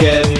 again.